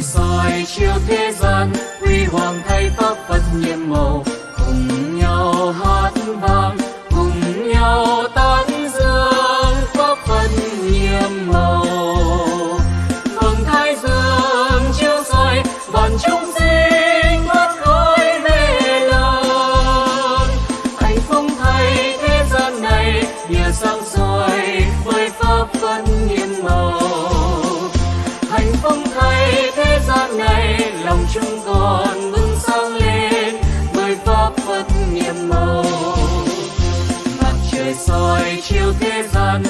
soi chiếu thế gian huy hoàng thay pháp phật nhiệm màu, cùng nhau hát vang, cùng nhau tán dương pháp phật nhiệm màu. Vầng thái dương chiếu soi vạn chúng sinh thoát khỏi mê lầm anh phong thay thế gian này nhờ sáng soi chúng con bừng sáng lên bởi pháp phật nhiệm màu. Mặt trời soi chiếu thế gian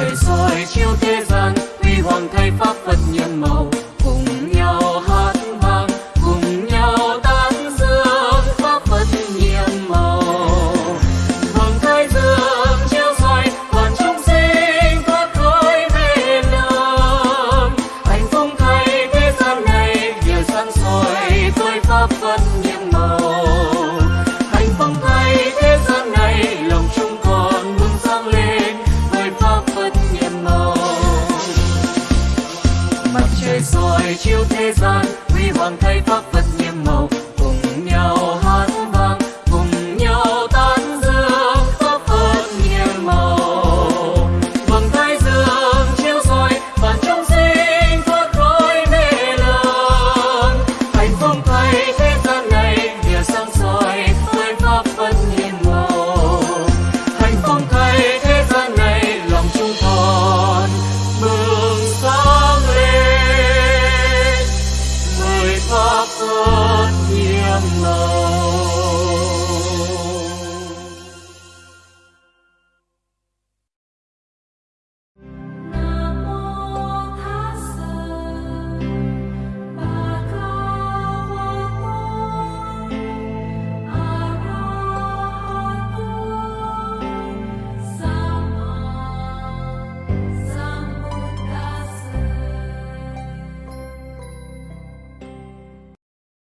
trời soi chiếu thế gian huy hoàng thay pháp hoàng thay pháp phất nhiệm màu.